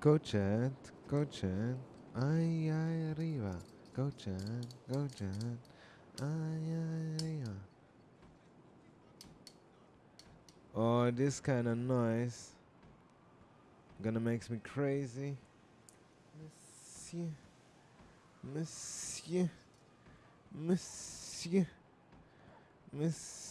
Go chat, go chat, ay ay arriba. Go chat, go chat, ay ay arriba. Oh, this kind of noise gonna makes me crazy. Monsieur, monsieur, monsieur, monsieur.